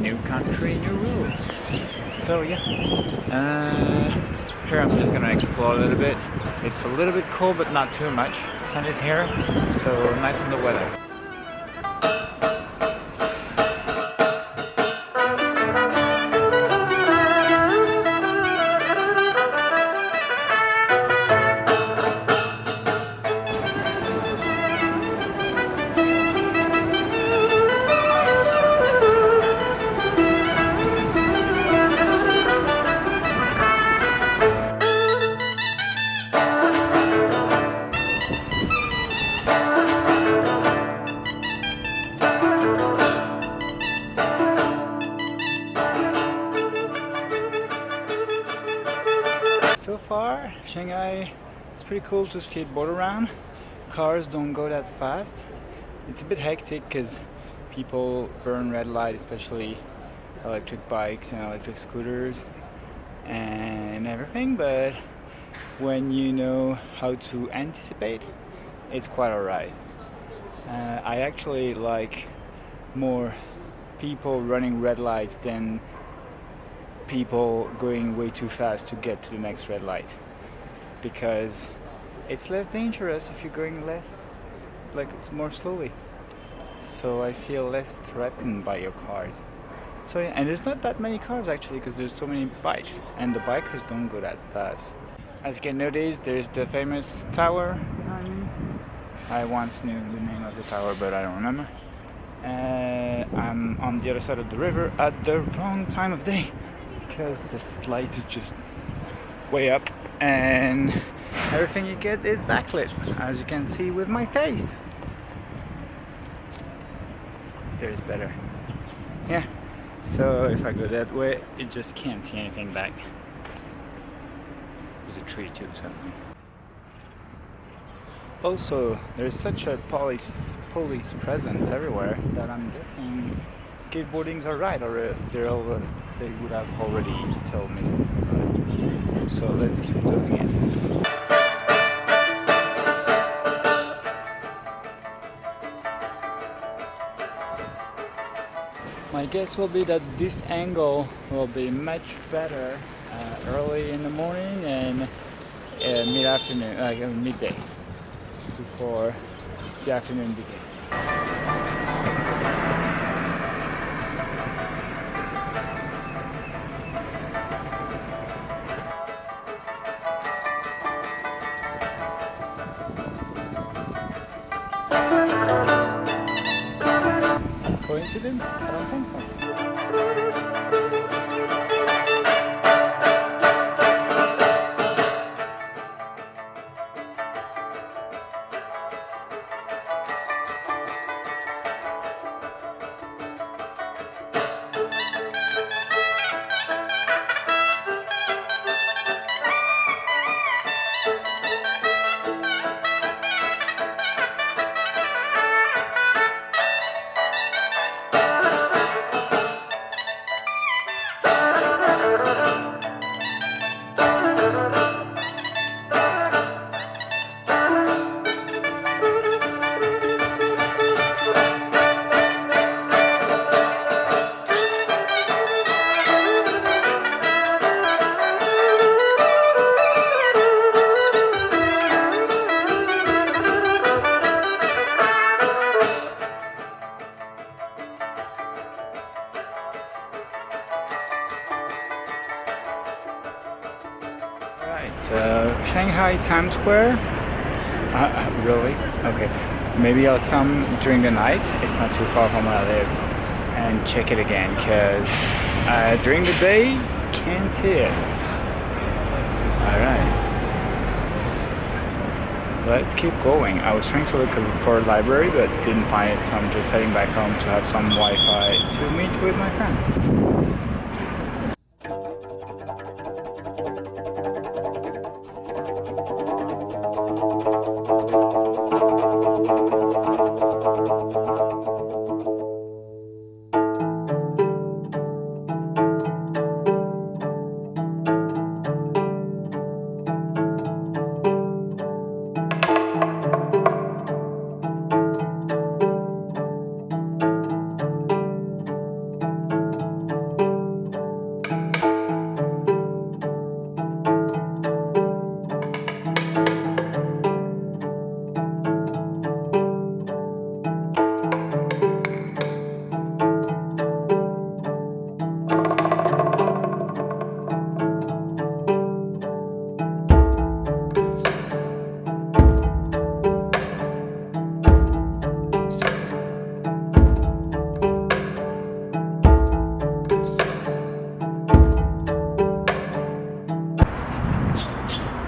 new country, new rules. So yeah, uh, here I'm just gonna explore a little bit. It's a little bit cold, but not too much. Sun is here, so nice on the weather. Far, Shanghai it's pretty cool to skateboard around. Cars don't go that fast. It's a bit hectic because people burn red light, especially electric bikes and electric scooters and everything. But when you know how to anticipate, it's quite alright. Uh, I actually like more people running red lights than people going way too fast to get to the next red light because it's less dangerous if you're going less like it's more slowly. So I feel less threatened by your cars. So yeah, and there's not that many cars actually because there's so many bikes and the bikers don't go that fast. As you can notice there's the famous tower. I once knew the name of the tower but I don't remember. Uh, I'm on the other side of the river at the wrong time of day because the light is just way up and everything you get is backlit as you can see with my face. There's better. Yeah so if I go that way you just can't see anything back. There's a tree too so also there's such a police police presence everywhere that I'm guessing skateboarding's alright or uh, over, they would have already told me So let's keep doing it. My guess will be that this angle will be much better uh, early in the morning and uh, mid-afternoon, like uh, midday, before the afternoon begins. Coincidence? I don't think so. Uh, uh, really? Okay. Maybe I'll come during the night. It's not too far from where I live, and check it again. Cause uh, during the day, can't see it. All right. Let's keep going. I was trying to look for a library, but didn't find it, so I'm just heading back home to have some Wi-Fi to meet with my friend.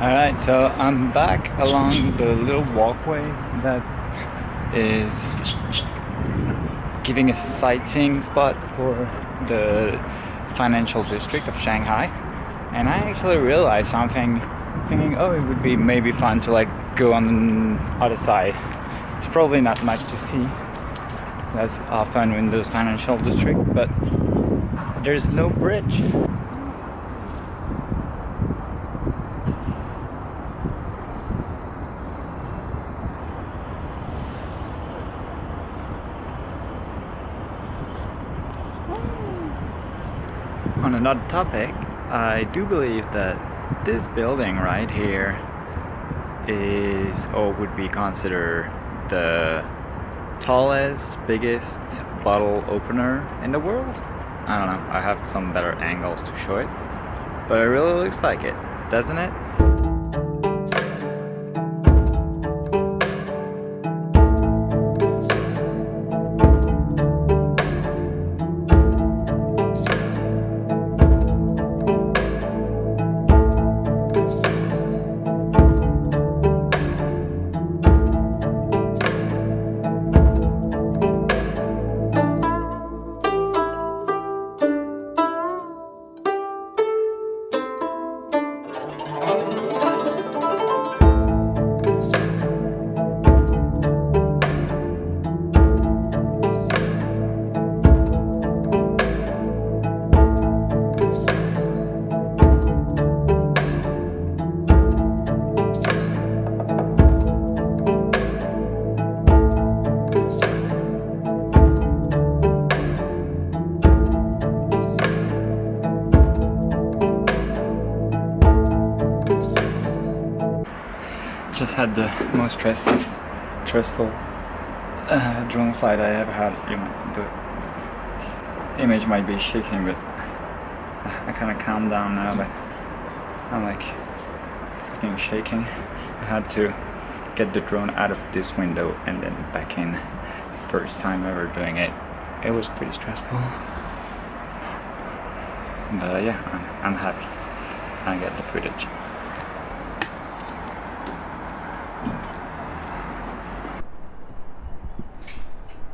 Alright, so I'm back along the little walkway that is giving a sightseeing spot for the financial district of Shanghai. And I actually realized something thinking oh it would be maybe fun to like go on the other side. It's probably not much to see. That's often in those financial district but there's no bridge on another topic, I do believe that this building right here is or would be considered the tallest, biggest bottle opener in the world. I don't know, I have some better angles to show it, but it really looks like it, doesn't it? Had the most stressful, stressful uh, drone flight I ever had. You know, the image might be shaking, but I kind of calmed down now. But I'm like freaking shaking. I had to get the drone out of this window and then back in. First time ever doing it. It was pretty stressful. But yeah, I'm, I'm happy. I got the footage.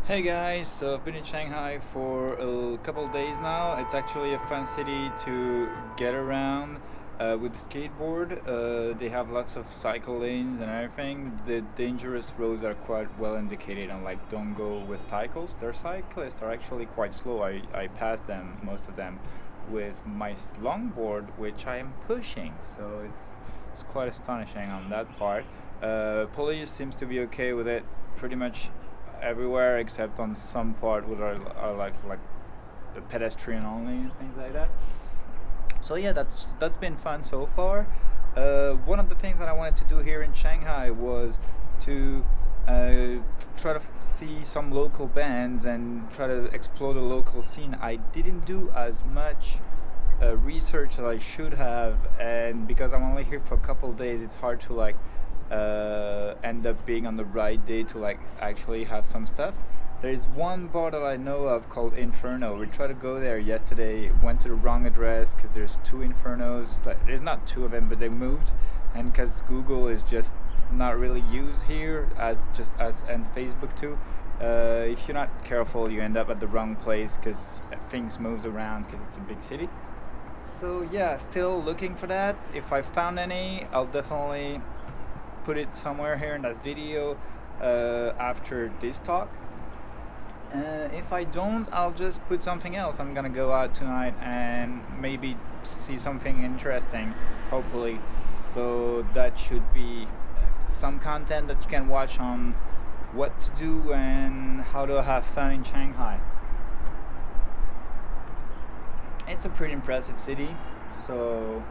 Hey guys, so I've been in Shanghai for a couple days now. It's actually a fun city to get around uh, with the skateboard. Uh, they have lots of cycle lanes and everything. The dangerous roads are quite well indicated and like don't go with cycles. Their cyclists are actually quite slow. I, I passed them, most of them, with my longboard which I am pushing. So it's, it's quite astonishing on that part. Uh, police seems to be okay with it pretty much everywhere except on some part where are, are like like pedestrian only and things like that. So yeah, that's that's been fun so far. Uh, one of the things that I wanted to do here in Shanghai was to uh, try to see some local bands and try to explore the local scene. I didn't do as much uh, research as I should have, and because I'm only here for a couple days, it's hard to like uh, end up being on the right day to like actually have some stuff. There's one bar that I know of called Inferno. We tried to go there yesterday, went to the wrong address because there's two Infernos. There's not two of them, but they moved, and because Google is just not really used here as just as and Facebook too. Uh, if you're not careful, you end up at the wrong place because things moves around because it's a big city. So yeah, still looking for that. If I found any, I'll definitely put it somewhere here in this video uh, after this talk. Uh, if I don't, I'll just put something else. I'm gonna go out tonight and maybe see something interesting, hopefully. So that should be some content that you can watch on what to do and how to have fun in Shanghai. It's a pretty impressive city, so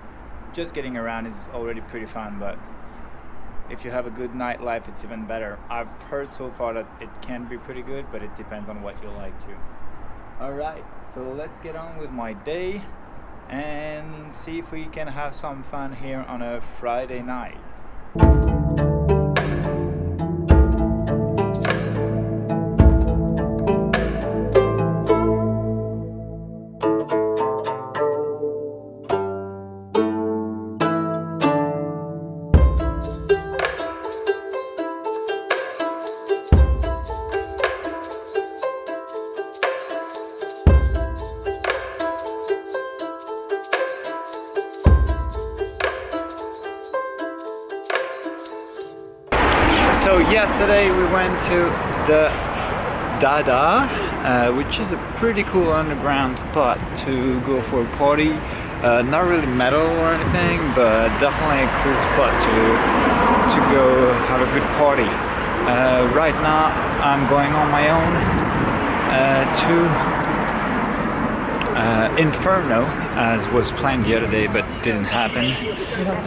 just getting around is already pretty fun, but if you have a good nightlife, it's even better. I've heard so far that it can be pretty good, but it depends on what you like too. Alright, so let's get on with my day and see if we can have some fun here on a Friday night. Dada, uh, which is a pretty cool underground spot to go for a party. Uh, not really metal or anything, but definitely a cool spot to to go have a good party. Uh, right now I'm going on my own uh, to uh, Inferno as was planned the other day but didn't happen.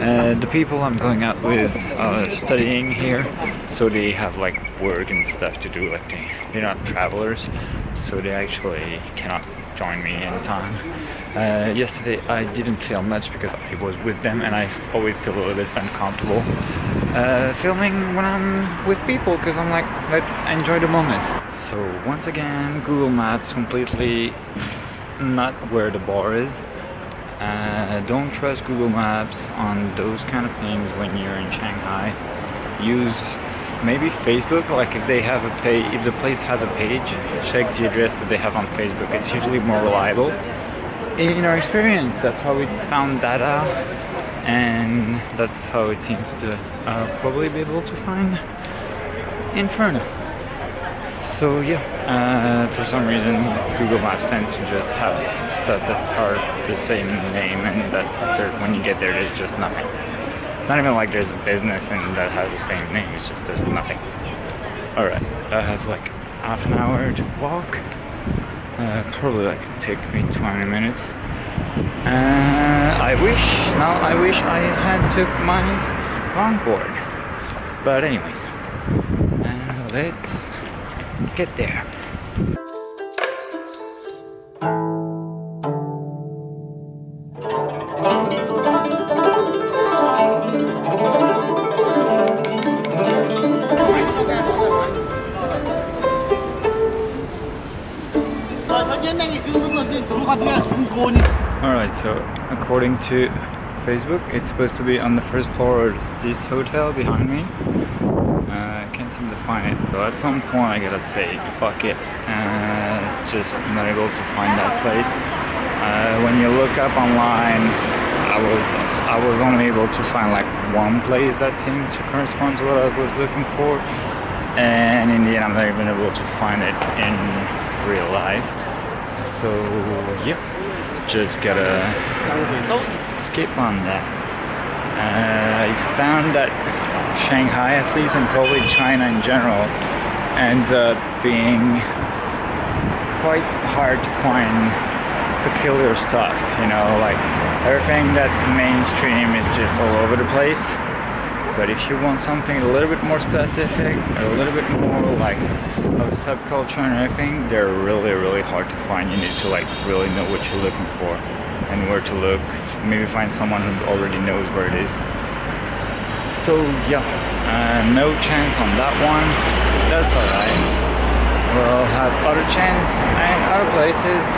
Uh, the people I'm going out with are studying here so they have like work and stuff to do like they, they're not travelers so they actually cannot join me in time. Uh, yesterday I didn't film much because I was with them and I always feel a little bit uncomfortable uh, filming when I'm with people because I'm like let's enjoy the moment. So once again Google Maps completely not where the bar is. Uh, don't trust Google Maps on those kind of things when you're in Shanghai. Use maybe Facebook, like if they have a page, if the place has a page, check the address that they have on Facebook. It's usually more reliable. In our experience, that's how we found Dada and that's how it seems to uh, probably be able to find Inferno. So yeah, uh, for some reason Google Maps tends to just have stuff that are the same name and that when you get there there's just nothing. It's not even like there's a business and that has the same name, it's just there's nothing. Alright, I have like half an hour to walk. Uh, probably like take me 20 minutes. Uh, I wish, now I wish I had took my longboard. But anyways, uh, let's get there. Alright, so according to Facebook, it's supposed to be on the first floor of this hotel behind me can't seem to find it. So at some point I gotta say, fuck it. Uh, just not able to find that place. Uh, when you look up online, I was I was only able to find like one place that seemed to correspond to what I was looking for. And in the end I'm not even able to find it in real life. So yeah, just gotta skip on that. Uh, I found that Shanghai, at least, and probably China in general, ends up being quite hard to find peculiar stuff, you know, like everything that's mainstream is just all over the place. But if you want something a little bit more specific, a little bit more like of a subculture and everything, they're really, really hard to find. You need to like really know what you're looking for and where to look. Maybe find someone who already knows where it is. So yeah, uh, no chance on that one. That's alright. We'll have other chance and other places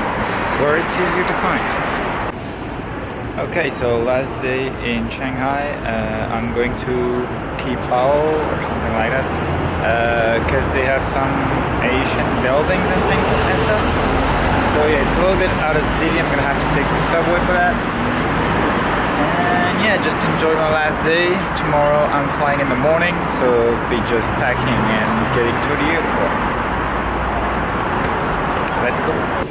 where it's easier to find. Okay, so last day in Shanghai, uh, I'm going to Qibao or something like that because uh, they have some Asian buildings and things and stuff. So yeah, it's a little bit out of city. I'm gonna have to take the subway for that yeah, just enjoy my last day. Tomorrow I'm flying in the morning, so be just packing and getting to the airport. Let's go.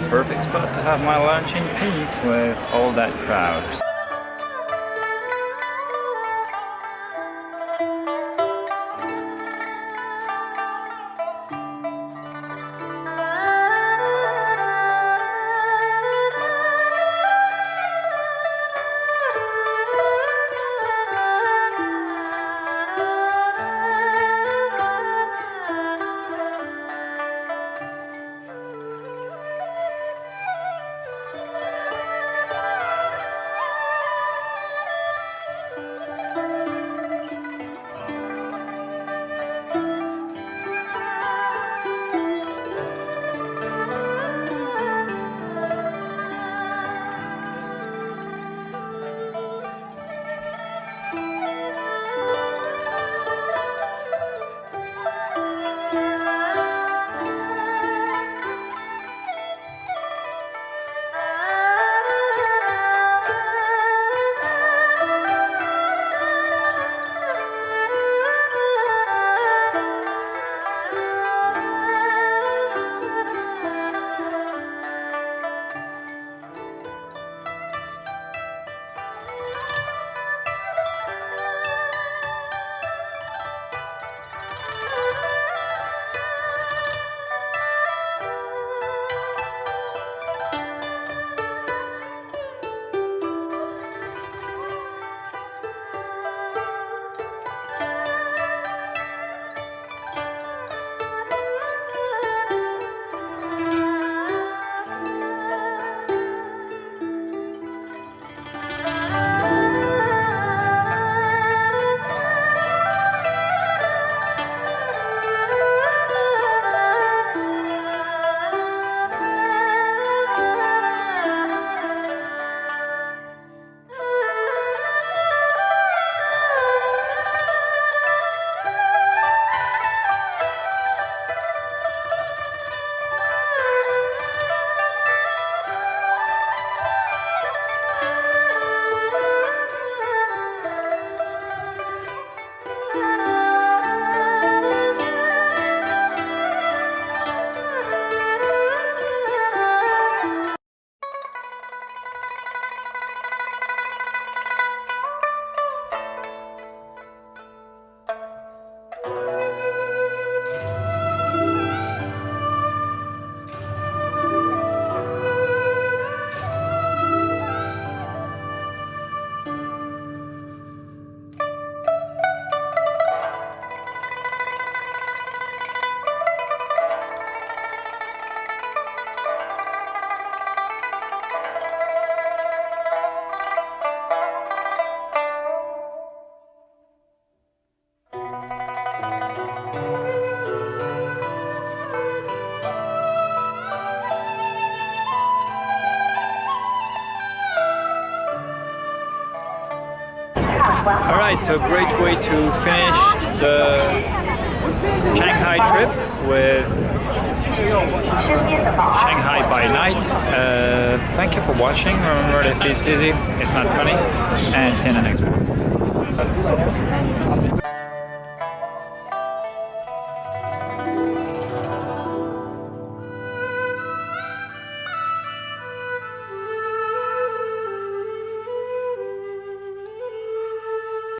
The perfect spot to have my lunch in peace with all that crowd. Alright, so great way to finish the Shanghai trip with Shanghai by night. Uh, thank you for watching. Remember that it's easy, it's not funny, and see you in the next one.